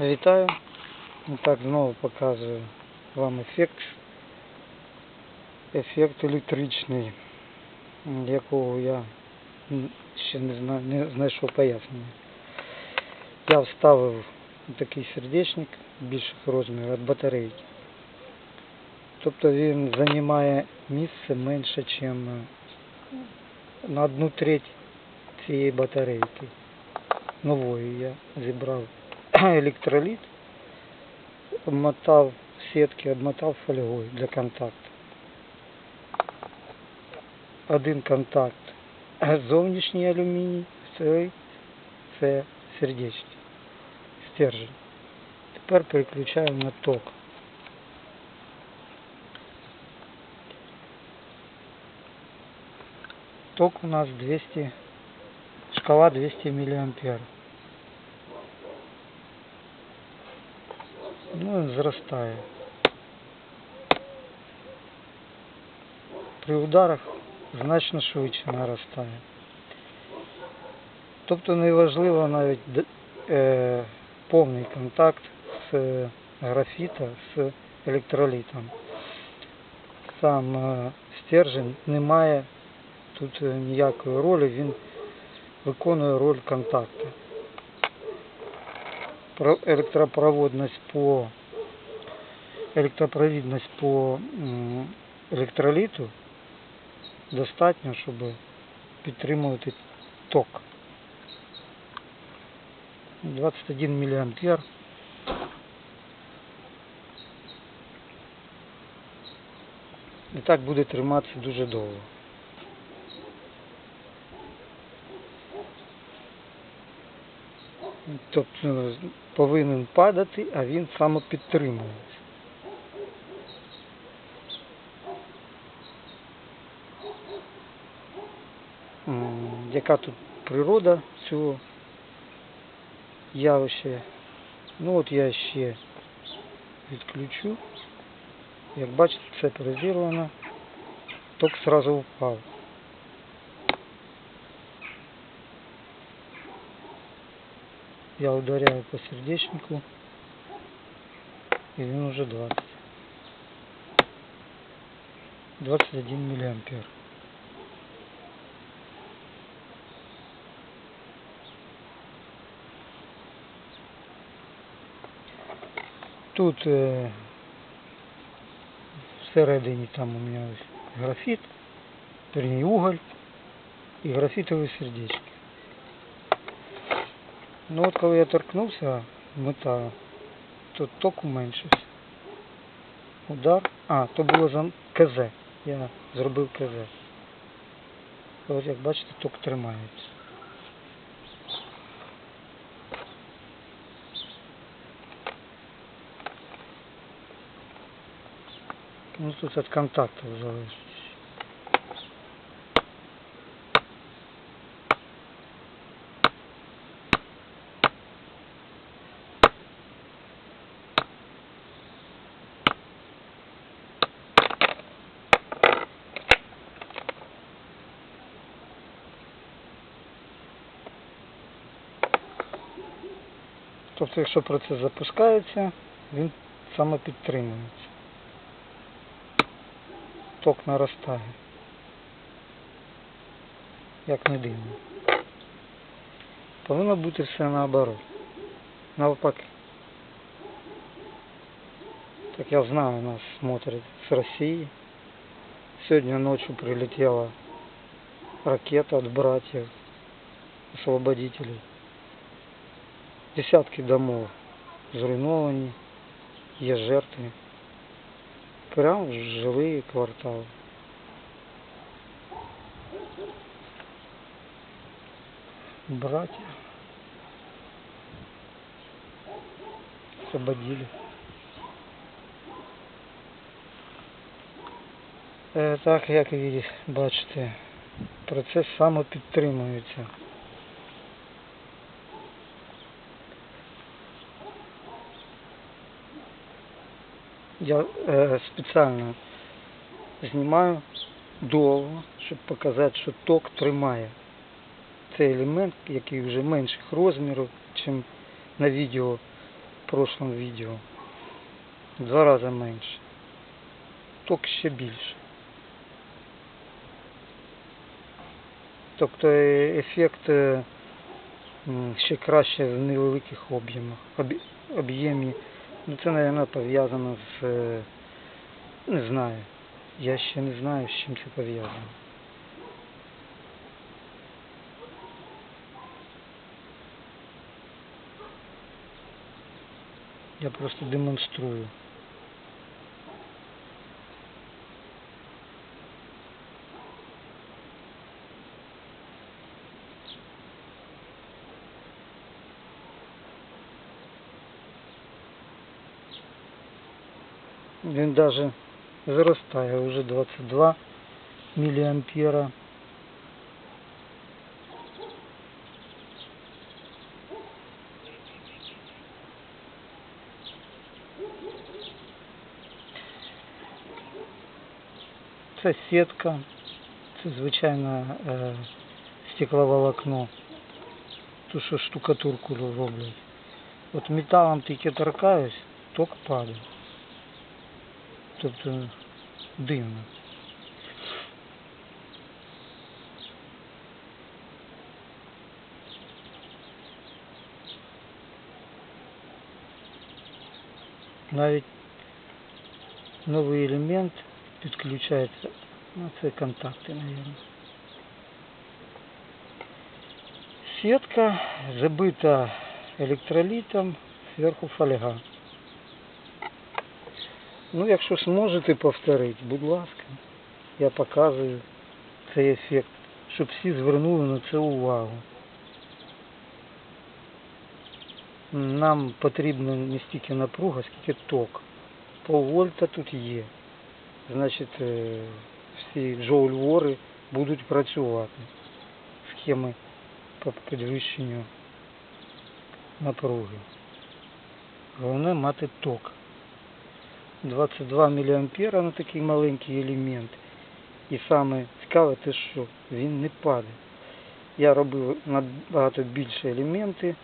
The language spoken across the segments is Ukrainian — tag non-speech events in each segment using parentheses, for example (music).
Вітаю. І Так, знову показую вам ефект. Ефект електричний, якого я ще не знаю, не знайшов пояснення. Я вставив такий сердечник більших розмірів від батарейки. Тобто він займає місце менше, ніж на одну треть цієї батарейки. Нової я зібрав електроліт, (coughs) обмотав сітки, обмотав фольгою для контакту. Один контакт (coughs) зовнішній алюміній, цей це сердечний стержень. Тепер переключаємо на ток. Ток у нас 200, шкала 200 миллиампер. Ну, зростає. При ударах значно швидше наростає. Тобто неважливо навіть е, повний контакт з графіта з електролітом. Сам е, стержень не має тут е, ніякої ролі, він виконує роль контакту. Про- електропроводність по електропровідність по електроліту достатньо, щоб підтримувати ток. 21 миллиампер. І так буде триматися дуже довго. Тобто повинен падати, а він самопідтримується. Яка тут природа цього явища? Ну от я ще відключу. Як бачите, все перезірвано. Ток сразу впав. Я ударяю по сердечнику. И він уже 20. 21 миллиампер. Тут е, всередині там у мене ось графіт, вернее уголь і графітові сердечки. Ну от коли я торкнувся металу, то ток уменшився. Удар. А, то було за КЗ. Я зробив КЗ. Ось як бачите, ток тримається. Ну тут від контакту залежить. Тобто, якщо процес запускається, він самопідтримується. Ток наростає. Як не дивно. Повинно бути все наоборот. Навпаки. Так я знаю, нас смотрят с России. Сегодня ночью прилетела ракета от братьев освободителей. Десятки домов зруйновані, є жертви. Прямо в жилые квартали. Братья освободили. Е, Так, як ви бачите, процес самопідтримується. Я е, спеціально знімаю довго, щоб показати, що ток тримає. Це елемент, який вже менших розмірів, ніж на відео в прошлом відео. Два рази менше. Ток ще більше. Тобто е, ефект е, ще краще в невеликих об'ємах. Об'є- Об'ємі. Ну це, мабуть, пов'язано з. е, Не знаю. Я ще не знаю, з чим це пов'язано. Я просто демонструю. Він даже зростає уже 22 миллиампера. Це сітка, це звичайно е, стекловолокно. Ту, що штукатурку роблять. От металом тільки торкаюсь, ток падає. Тобто дивно. Навіть новий елемент підключається. Ну, це контакти, мабуть. Сетка забита електролітом, зверху фольга. Ну, якщо зможете повторити, будь ласка, я показую цей ефект, щоб всі звернули на це увагу. Нам потрібно не стільки напруга, скільки ток. Полвольта тут є. Значить, е, всі джоуль-вори будуть працювати. Схеми по підвищенню напруги. Головне мати ток. 22 мА на такий маленький елемент. І саме цікаве те, що він не падає. Я робив набагато більше елементи.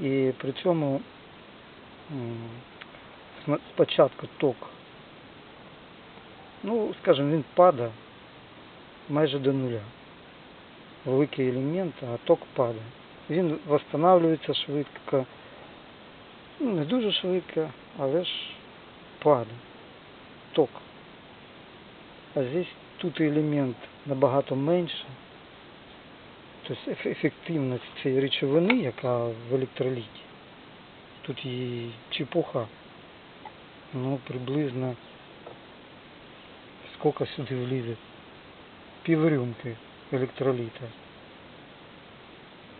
І при цьому спочатку ток, ну, скажімо, він падає майже до нуля. Великий елемент, а ток падає. Він встановлюється швидко, ну, не дуже швидко, але ж падає. Ток. А здесь тут елемент набагато менше. Тобто еф- ефективність цієї речовини, яка в електроліті, тут її чепуха. Ну, приблизно скільки сюди влізе? Піврюмки електроліта.